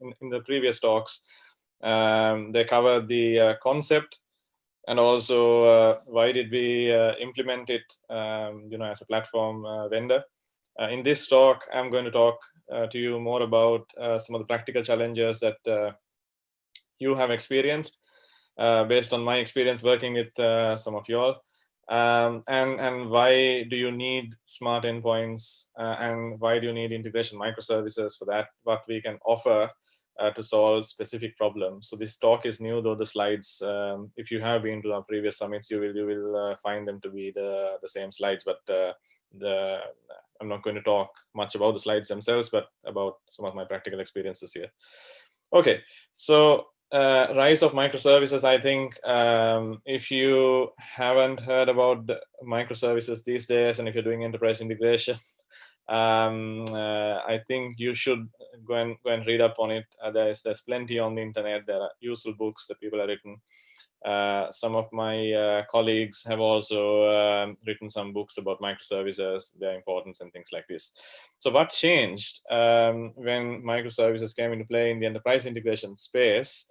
in, in the previous talks, um, they covered the uh, concept and also uh, why did we uh, implement it, um, you know, as a platform uh, vendor. Uh, in this talk, I'm going to talk uh, to you more about some of the practical challenges that you have experienced based on my experience working with some of you all. Um, and and why do you need smart endpoints uh, and why do you need integration microservices for that what we can offer uh, to solve specific problems? So this talk is new though the slides um, if you have been to our previous summits you will you will uh, find them to be the the same slides but uh, the i'm not going to talk much about the slides themselves but about some of my practical experiences here. Okay so uh, rise of microservices, I think um, if you haven't heard about microservices these days, and if you're doing enterprise integration, um, uh, I think you should go and go and read up on it. Uh, there's there's plenty on the internet. There are useful books that people have written. Uh, some of my uh, colleagues have also um, written some books about microservices, their importance and things like this. So what changed um, when microservices came into play in the enterprise integration space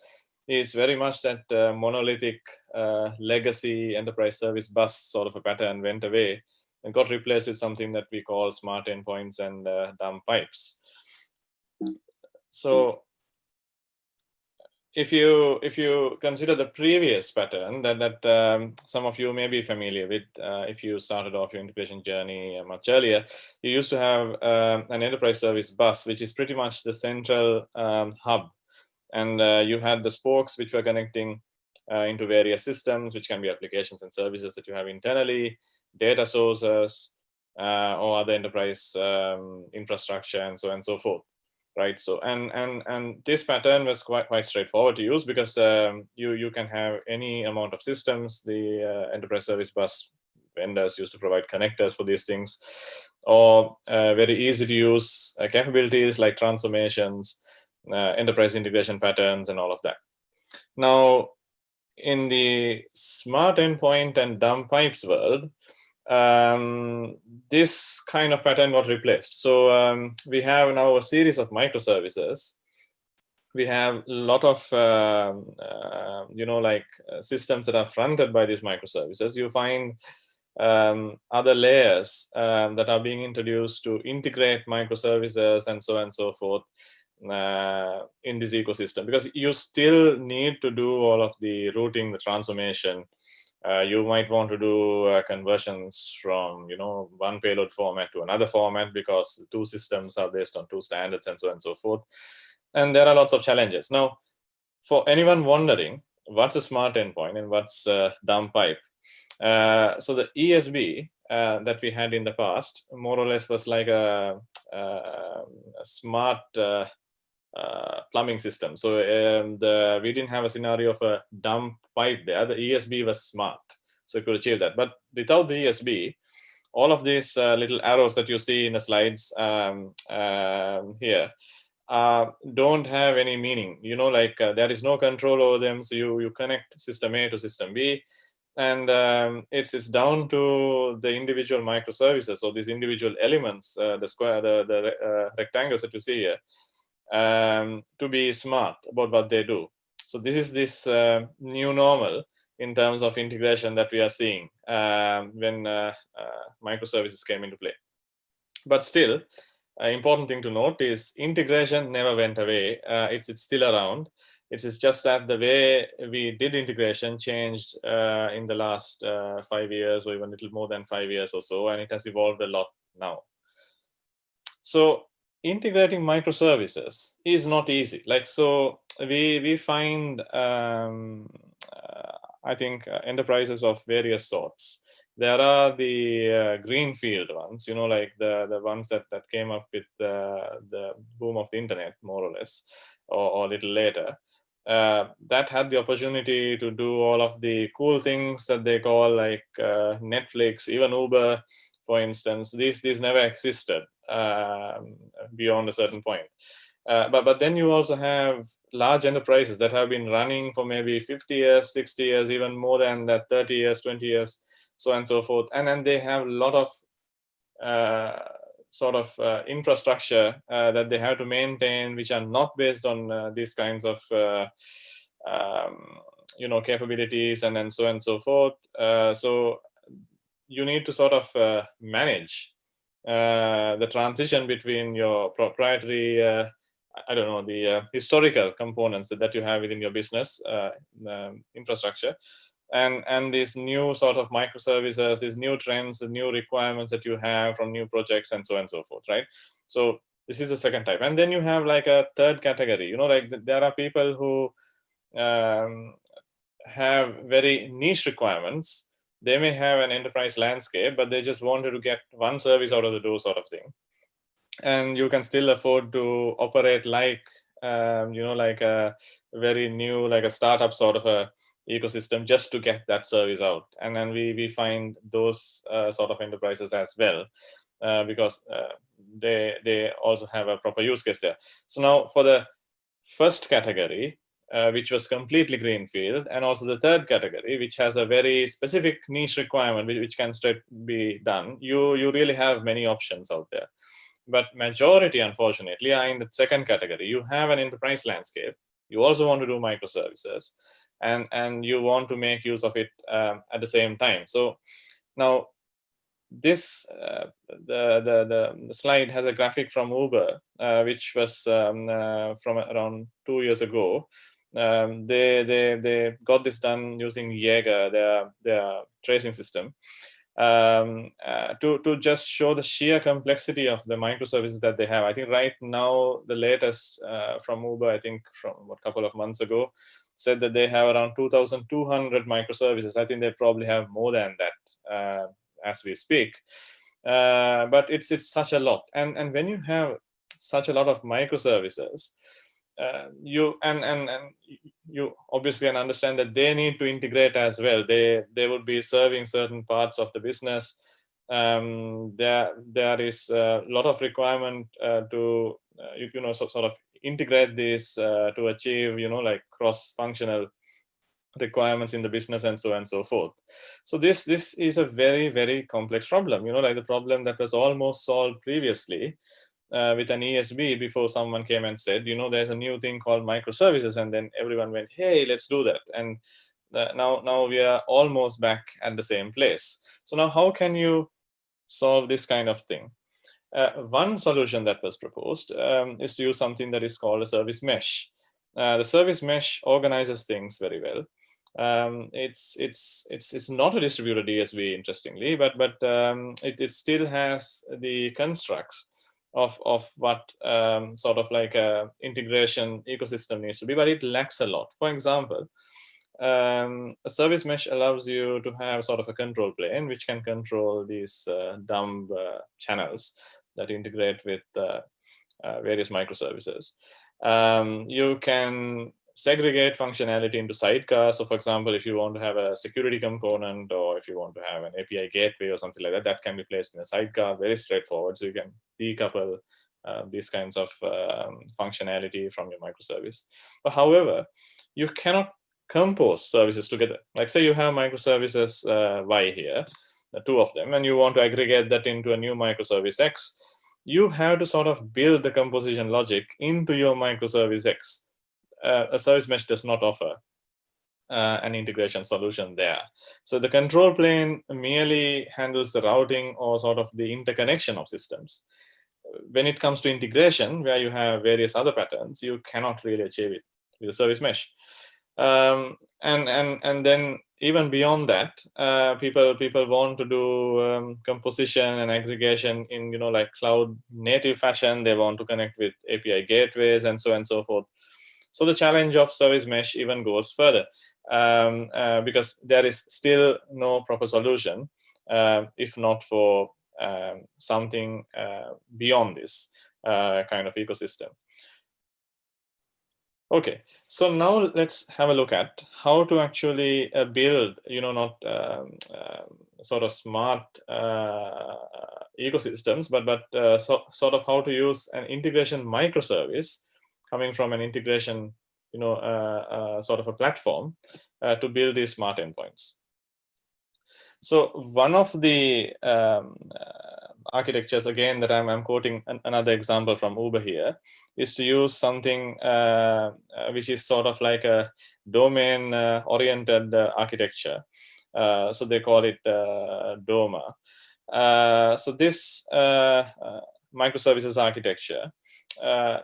is very much that uh, monolithic uh, legacy enterprise service bus sort of a pattern went away and got replaced with something that we call smart endpoints and uh, dumb pipes. So if you if you consider the previous pattern that that um, some of you may be familiar with, uh, if you started off your integration journey much earlier, you used to have uh, an enterprise service bus, which is pretty much the central um, hub, and uh, you had the spokes which were connecting uh, into various systems, which can be applications and services that you have internally, data sources, uh, or other enterprise um, infrastructure, and so on and so forth right? So and and and this pattern was quite quite straightforward to use because um, you you can have any amount of systems the uh, enterprise service bus vendors used to provide connectors for these things or uh, very easy to use uh, capabilities like transformations enterprise integration patterns and all of that now in the smart endpoint and dumb pipes world um, this kind of pattern got replaced. So um, we have now a series of microservices. We have a lot of, uh, uh, you know, like uh, systems that are fronted by these microservices. You find um, other layers um, that are being introduced to integrate microservices and so on and so forth uh, in this ecosystem because you still need to do all of the routing, the transformation, uh, you might want to do uh, conversions from you know one payload format to another format because two systems are based on two standards and so on and so forth. And there are lots of challenges. Now for anyone wondering what's a smart endpoint and what's a dumb pipe? Uh, so the esb uh, that we had in the past more or less was like a, a, a smart uh, plumbing system. So um, the, we didn't have a scenario of a dumb pipe there. The ESB was smart, so it could achieve that. But without the ESB, all of these uh, little arrows that you see in the slides um, um, here uh, don't have any meaning. You know, like uh, there is no control over them. So you, you connect system A to system B and um, it's it's down to the individual microservices or these individual elements, the square, the the rectangles that you see here um, to be smart about what they do. So this is this uh, new normal in terms of integration that we are seeing um, when uh, uh, microservices came into play. But still, an important thing to note is integration never went away. Uh, it's, it's still around. It is just that the way we did integration changed uh, in the last uh, five years or even a little more than five years or so, and it has evolved a lot now. So integrating microservices is not easy. Like, so we, we find, um, uh, I think, uh, enterprises of various sorts. There are the uh, greenfield ones, you know, like the, the ones that, that came up with the, the boom of the internet, more or less, or, or a little later. Uh, that had the opportunity to do all of the cool things that they call like uh, Netflix, even Uber, for instance. These these never existed um, beyond a certain point. Uh, but, but then you also have large enterprises that have been running for maybe 50 years, 60 years, even more than that, 30 years, 20 years, so on and so forth. And then they have a lot of uh, sort of uh, infrastructure uh, that they have to maintain, which are not based on uh, these kinds of um, you know capabilities and and so and so forth. so you need to sort of manage the transition between your proprietary uh, I don't know, the uh, historical components that you have within your business uh, um, infrastructure and and these new sort of microservices these new trends the new requirements that you have from new projects and so on and so forth right? So this is the second type. And then you have like a third category. You know like there are people who um, have very niche requirements they may have an enterprise landscape but they just wanted to get one service out of the door sort of thing and you can still afford to operate like um, you know like a very new like a startup sort of a ecosystem just to get that service out. And then we, we find those uh, sort of enterprises as well, uh, because uh, they, they also have a proper use case there. So now for the first category, uh, which was completely greenfield, and also the third category, which has a very specific niche requirement, which, which can straight be done, you, you really have many options out there. But majority, unfortunately, are in the second category. You have an enterprise landscape. You also want to do microservices and and you want to make use of it um, at the same time so now this uh, the, the the slide has a graphic from uber uh, which was um, uh, from around two years ago um, they they they got this done using jaeger their their tracing system um, uh, to to just show the sheer complexity of the microservices that they have. I think right now the latest uh, from Uber, I think from a couple of months ago, said that they have around 2,200 microservices. I think they probably have more than that uh, as we speak. Uh, but it's it's such a lot, and and when you have such a lot of microservices, uh, you and and and you obviously can understand that they need to integrate as well. They they would be serving certain parts of the business. Um, there there is a lot of requirement uh, to uh, you, you know so, sort of integrate this uh, to achieve, you know, like cross-functional requirements in the business and so on and so forth. So this this is a very, very complex problem, you know, like the problem that was almost solved previously uh, with an ESB before someone came and said, you know, there's a new thing called microservices. And then everyone went, hey, let's do that. And uh, now, now we are almost back at the same place. So now how can you solve this kind of thing? Uh, one solution that was proposed um, is to use something that is called a service mesh. Uh, the service mesh organizes things very well. Um, it's it's it's it's not a distributed ESB, interestingly, but but um, it it still has the constructs of of what um, sort of like a integration ecosystem needs to be, but it lacks a lot. For example, um, a service mesh allows you to have sort of a control plane which can control these uh, dumb uh, channels that integrate with uh, uh, various microservices. Um, you can segregate functionality into sidecars. So for example, if you want to have a security component or if you want to have an API gateway or something like that, that can be placed in a sidecar, very straightforward. So you can decouple uh, these kinds of um, functionality from your microservice. But however, you cannot compose services together. Like say you have microservices uh, Y here, the two of them, and you want to aggregate that into a new microservice X, you have to sort of build the composition logic into your microservice X. Uh, a service mesh does not offer uh, an integration solution there. So the control plane merely handles the routing or sort of the interconnection of systems. When it comes to integration, where you have various other patterns, you cannot really achieve it with a service mesh. Um, and and and then even beyond that, uh, people people want to do um, composition and aggregation in you know like cloud native fashion. They want to connect with API gateways and so on and so forth. So the challenge of service mesh even goes further um, uh, because there is still no proper solution uh, if not for um, something uh, beyond this uh, kind of ecosystem. Okay, so now let's have a look at how to actually uh, build, you know, not um, uh, sort of smart uh, ecosystems, but but so, sort of how to use an integration microservice coming from an integration, you know, uh, uh, sort of a platform to build these smart endpoints. So one of the um, architectures again that I'm, I'm quoting an, another example from Uber here is to use something uh, uh which is sort of like a domain uh, oriented uh, architecture. so they call it DOMA. so this microservices architecture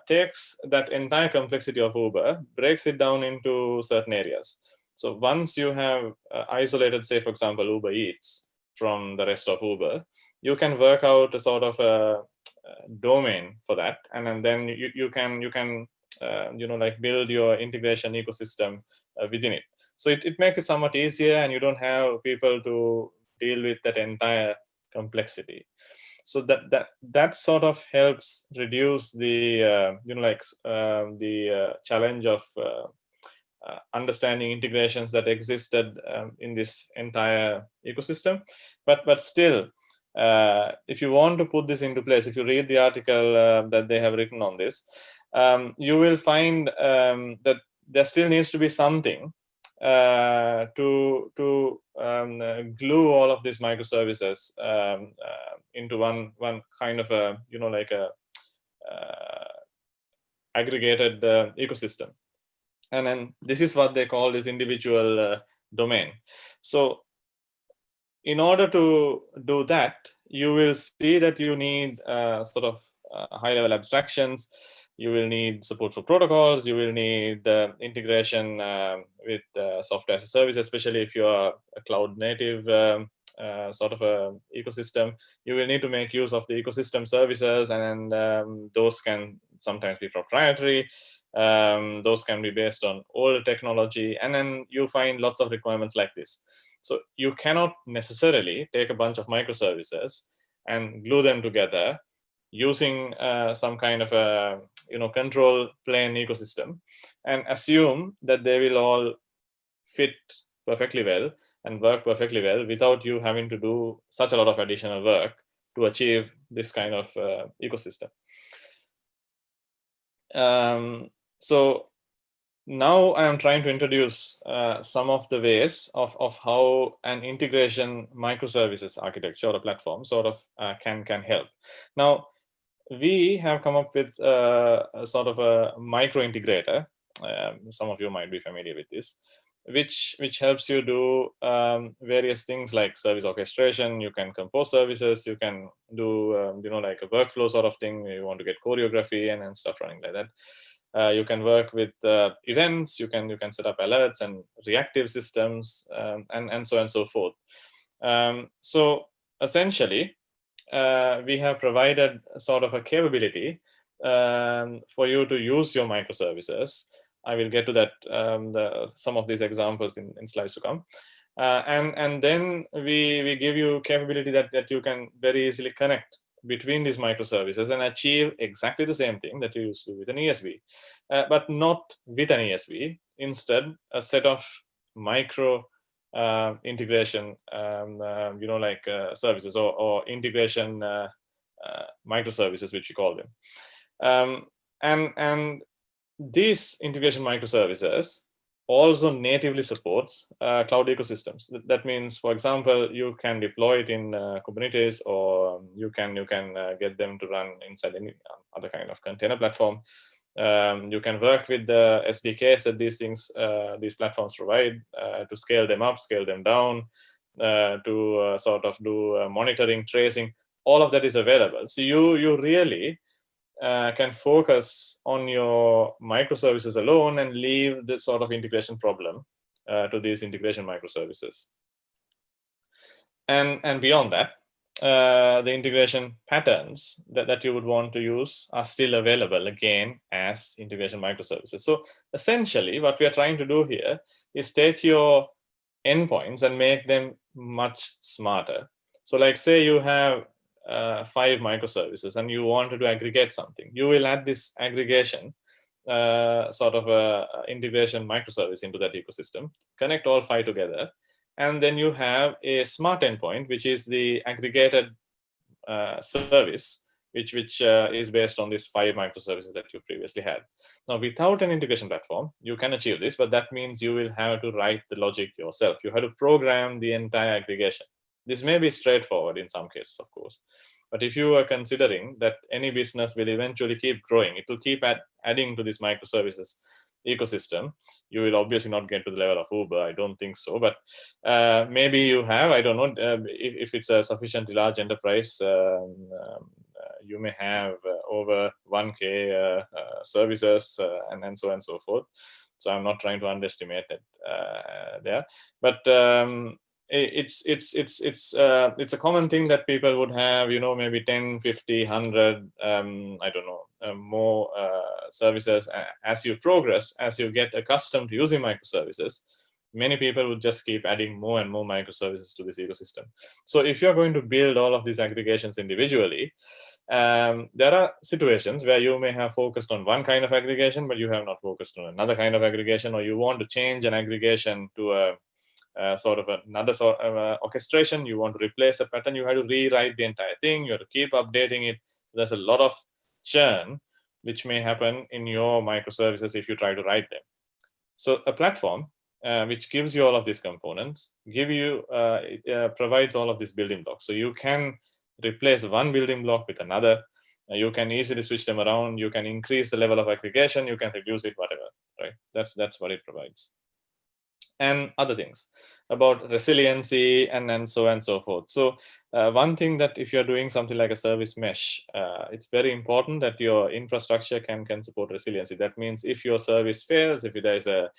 takes that entire complexity of Uber, breaks it down into certain areas. So once you have isolated, say, for example, Uber Eats, from the rest of Uber, you can work out a sort of a, domain for that, and, and then you, you can you can uh, you know like build your integration ecosystem uh, within it. So it, it makes it somewhat easier, and you don't have people to deal with that entire complexity. So that that that sort of helps reduce the uh, you know like um, the uh, challenge of uh, uh, understanding integrations that existed um, in this entire ecosystem. But, but still, uh, if you want to put this into place, if you read the article uh, that they have written on this, um, you will find um, that there still needs to be something uh, to to um, uh, glue all of these microservices um, uh, into one one kind of a you know like a aggregated ecosystem and then this is what they call this individual uh, domain. So in order to do that, you will see that you need uh, sort of uh, high level abstractions. You will need support for protocols. You will need uh, integration um, with uh, software as a service, especially if you are a cloud native um, uh, sort of a ecosystem. You will need to make use of the ecosystem services, and um, those can sometimes be proprietary. Um, those can be based on old technology. And then you find lots of requirements like this. So you cannot necessarily take a bunch of microservices and glue them together using uh, some kind of a you know control plane ecosystem and assume that they will all fit perfectly well and work perfectly well without you having to do such a lot of additional work to achieve this kind of uh, ecosystem. Um, so now I am trying to introduce uh, some of the ways of, of how an integration microservices architecture or a platform sort of uh, can, can help. Now, we have come up with uh, a sort of a micro integrator. Um, some of you might be familiar with this, which which helps you do um, various things like service orchestration. You can compose services. You can do um, you know like a workflow sort of thing. You want to get choreography and, and stuff running like that. Uh, you can work with uh, events, you can you can set up alerts and reactive systems, um, and, and so on and so forth. Um, so essentially, uh, we have provided sort of a capability um, for you to use your microservices. I will get to that um, the, some of these examples in, in slides to come. Uh, and and then we we give you capability that that you can very easily connect between these microservices and achieve exactly the same thing that you used to with an ESB, uh, but not with an ESB. Instead, a set of micro uh, integration, um, uh, you know, like uh, services or, or integration uh, uh, microservices, which we call them. Um, and, and these integration microservices also natively supports uh, cloud ecosystems. That means, for example, you can deploy it in Kubernetes, or you can you can get them to run inside any other kind of container platform. Um, you can work with the SDKs that these things uh, these platforms provide uh, to scale them up, scale them down, uh, to sort of do monitoring, tracing. All of that is available. So you you really uh, can focus on your microservices alone and leave the sort of integration problem uh, to these integration microservices. And, and beyond that, uh, the integration patterns that, that you would want to use are still available again as integration microservices. So essentially what we are trying to do here is take your endpoints and make them much smarter. So like say you have uh, five microservices and you wanted to aggregate something, you will add this aggregation uh, sort of a integration microservice into that ecosystem, connect all five together, and then you have a smart endpoint, which is the aggregated uh, service, which which uh, is based on these five microservices that you previously had. Now, without an integration platform, you can achieve this, but that means you will have to write the logic yourself. You have to program the entire aggregation. This may be straightforward in some cases, of course, But if you are considering that any business will eventually keep growing, it will keep add, adding to these microservices ecosystem you will obviously not get to the level of uber i don't think so but uh, maybe you have i don't know uh, if, if, it's a sufficiently large enterprise um, um, uh, you may have uh, over 1k uh, uh, services and, and so on and so forth. So i'm not trying to underestimate that there. But um, it's it's it's it's uh, it's a common thing that people would have you know maybe 10 50 100 um, i don't know uh, more uh, services as you progress as you get accustomed to using microservices many people would just keep adding more and more microservices to this ecosystem. So if you're going to build all of these aggregations individually um, there are situations where you may have focused on one kind of aggregation but you have not focused on another kind of aggregation or you want to change an aggregation to a uh, sort of another sort of uh, orchestration. You want to replace a pattern, you have to rewrite the entire thing. You have to keep updating it. So there's a lot of churn which may happen in your microservices if you try to write them. So a platform uh, which gives you all of these components, give you uh, uh, provides all of these building blocks. So you can replace one building block with another. You can easily switch them around. You can increase the level of aggregation. You can reduce it, whatever. Right? That's that's what it provides and other things about resiliency and, and so and so forth. So uh, one thing that if you're doing something like a service mesh, uh, it's very important that your infrastructure can, can support resiliency. That means if your service fails, if there is a,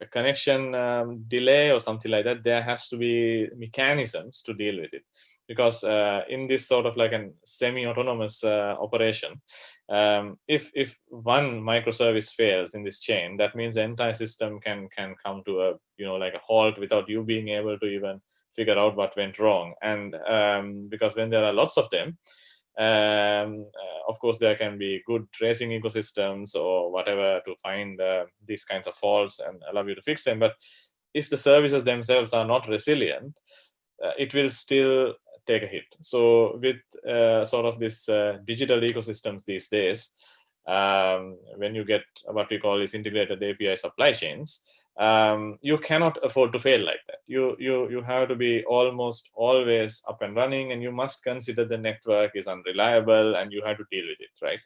a connection um, delay or something like that, there has to be mechanisms to deal with it because uh, in this sort of like a semi-autonomous uh, operation, um, if if one microservice fails in this chain, that means the entire system can can come to a you know like a halt without you being able to even figure out what went wrong. And um, because when there are lots of them, um, uh, of course there can be good tracing ecosystems or whatever to find uh, these kinds of faults and allow you to fix them. But if the services themselves are not resilient, uh, it will still take a hit. So with uh, sort of this uh, digital ecosystems these days, um, when you get what we call these integrated API supply chains, um, you cannot afford to fail like that. You, you, you have to be almost always up and running and you must consider the network is unreliable and you have to deal with it, right?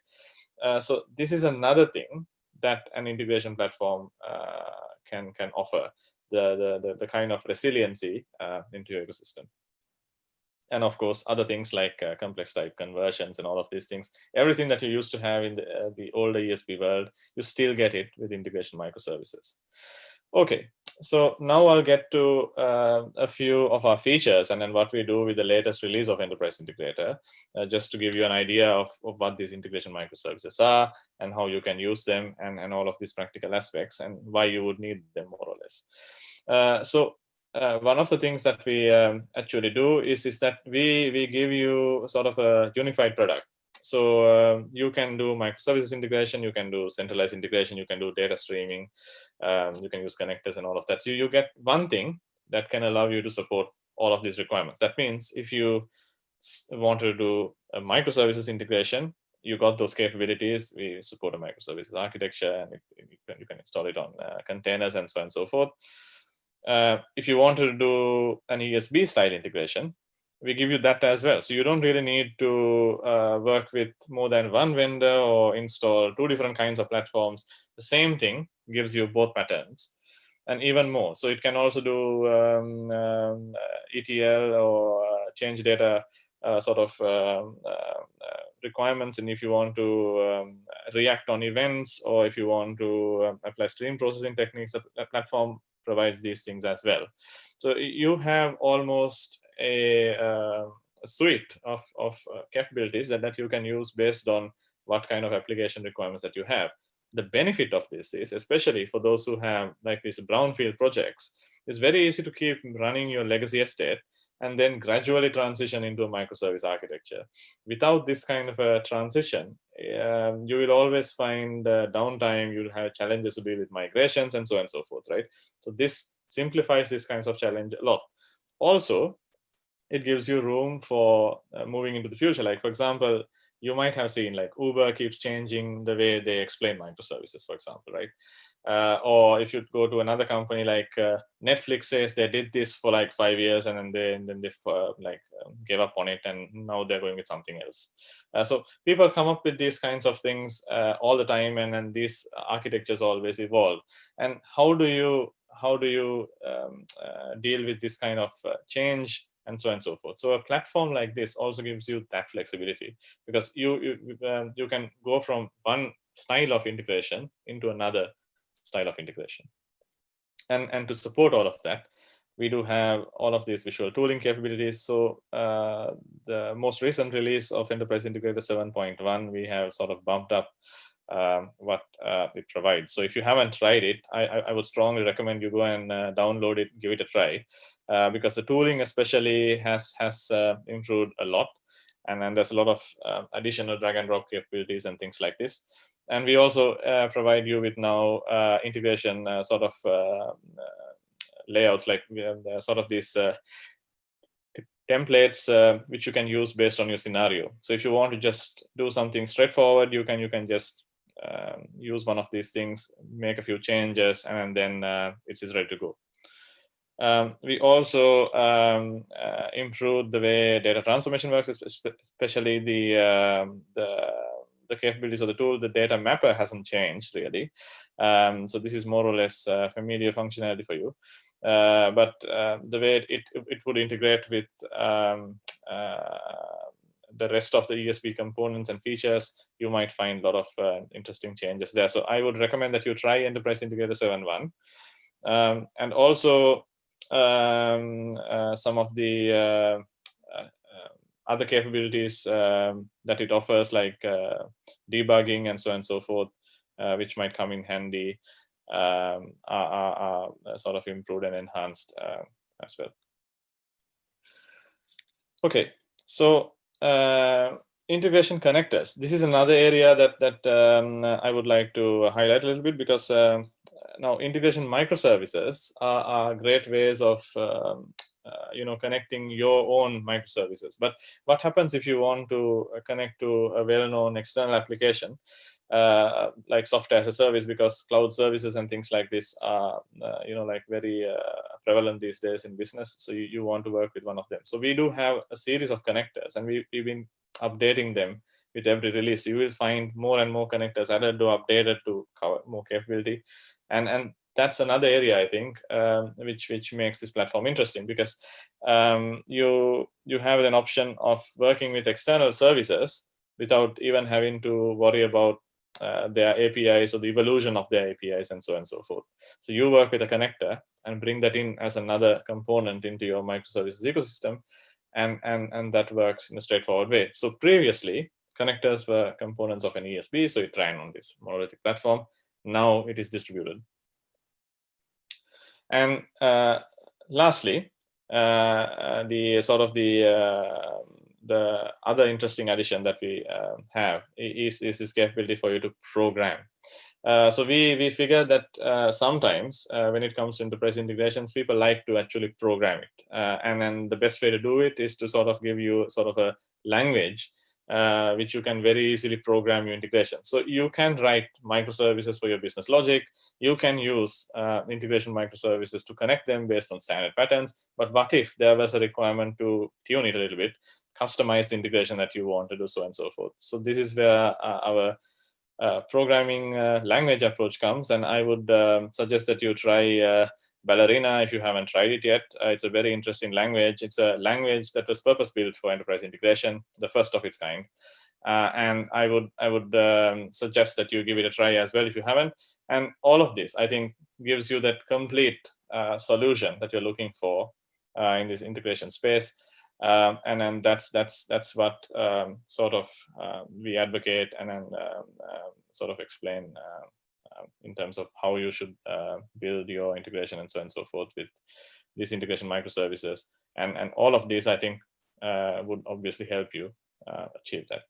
Uh, so this is another thing that an integration platform uh, can, can offer, the, the, the, the, kind of resiliency uh, into your ecosystem and of course other things like uh, complex type conversions and all of these things. Everything that you used to have in the, uh, the older esb world you still get it with integration microservices. Okay so now i'll get to uh, a few of our features and then what we do with the latest release of enterprise integrator uh, just to give you an idea of, of what these integration microservices are and how you can use them and, and all of these practical aspects and why you would need them more or less. Uh, so uh, one of the things that we um, actually do is, is that we, we give you sort of a unified product. So uh, you can do microservices integration, you can do centralized integration, you can do data streaming, um, you can use connectors and all of that. So you get one thing that can allow you to support all of these requirements. That means if you want to do a microservices integration, you got those capabilities. We support a microservices architecture and you can, you can install it on uh, containers and so on and so forth uh, if you want to do an ESB style integration, we give you that as well. So you don't really need to uh, work with more than one vendor or install two different kinds of platforms. The same thing gives you both patterns and even more. So it can also do um, um, uh, ETL or uh, change data uh, sort of um, uh, requirements. And if you want to um, react on events or if you want to um, apply stream processing techniques, a platform provides these things as well. So you have almost a, uh, a suite of, of uh, capabilities that, that you can use based on what kind of application requirements that you have. The benefit of this is, especially for those who have like these brownfield projects, it's very easy to keep running your legacy estate and then gradually transition into a microservice architecture. Without this kind of a transition, um, you will always find uh, downtime, you'll have challenges to deal with migrations and so on and so forth, right? So this simplifies these kinds of challenge a lot. Also, it gives you room for uh, moving into the future. Like for example, you might have seen like Uber keeps changing the way they explain microservices, for example, right? Uh, or if you go to another company like uh, Netflix says they did this for like five years and then they and then they uh, like um, gave up on it and now they're going with something else. Uh, so people come up with these kinds of things uh, all the time and then these architectures always evolve. And how do you how do you um, uh, deal with this kind of change and so on and so forth. So a platform like this also gives you that flexibility because you you, um, you can go from one style of integration into another style of integration. And, and to support all of that, we do have all of these visual tooling capabilities. So uh, the most recent release of Enterprise Integrator 7.1, we have sort of bumped up um, what uh, it provides. So if you haven't tried it, I, I would strongly recommend you go and uh, download it, give it a try, uh, because the tooling especially has has uh, improved a lot, and then there's a lot of uh, additional drag and drop capabilities and things like this. And we also uh, provide you with now integration sort of layouts, like sort of these templates uh, which you can use based on your scenario. So if you want to just do something straightforward, you can you can just um, use one of these things, make a few changes, and then uh, it is ready to go. Um, we also um, uh, improved the way data transformation works, especially the, um, the, the capabilities of the tool. The data mapper hasn't changed really. Um, so this is more or less uh, familiar functionality for you. Uh, but uh, the way it, it would integrate with um, uh, the rest of the ESB components and features, you might find a lot of uh, interesting changes there. So I would recommend that you try Enterprise Integrator 7.1. Um, and also um, uh, some of the uh, uh other capabilities um, that it offers like debugging and so on and so forth, which might come in handy, um, are, are, are, sort of improved and enhanced as well. Okay, so uh, integration connectors. This is another area that that um, I would like to highlight a little bit because uh, now integration microservices are, are great ways of um, uh, you know connecting your own microservices. But what happens if you want to connect to a well-known external application? Uh, like software as a service because cloud services and things like this are uh, you know like very uh, prevalent these days in business so you, you want to work with one of them so we do have a series of connectors and we, we've been updating them with every release. You will find more and more connectors added or updated to cover more capability. And and that's another area I think um, which which makes this platform interesting because um, you you have an option of working with external services without even having to worry about uh, their APIs or the evolution of their APIs and so on and so forth. So you work with a connector and bring that in as another component into your microservices ecosystem and, and, and that works in a straightforward way. So previously, connectors were components of an ESB, so it ran on this monolithic platform. Now it is distributed. And uh, lastly, uh, uh the sort of the uh, the other interesting addition that we uh, have is, is this capability for you to program. Uh, so we we figure that uh, sometimes uh, when it comes to enterprise integrations, people like to actually program it, uh, and then the best way to do it is to sort of give you sort of a language uh, which you can very easily program your integration. So you can write microservices for your business logic. You can use integration microservices to connect them based on standard patterns. But what if there was a requirement to tune it a little bit, customize the integration that you want to do, so and so forth. So this is where our programming uh, language approach comes. And I would um, suggest that you try uh, Ballerina, if you haven't tried it yet, uh, it's a very interesting language. It's a language that was purpose-built for enterprise integration, the first of its kind. Uh, and I would I would um, suggest that you give it a try as well if you haven't. And all of this, I think, gives you that complete uh, solution that you're looking for uh, in this integration space. Um, and then that's that's that's what um, sort of uh, we advocate and then uh, sort of explain uh, in terms of how you should uh, build your integration and so on and so forth with these integration microservices. And, and all of these, I think, uh, would obviously help you achieve that.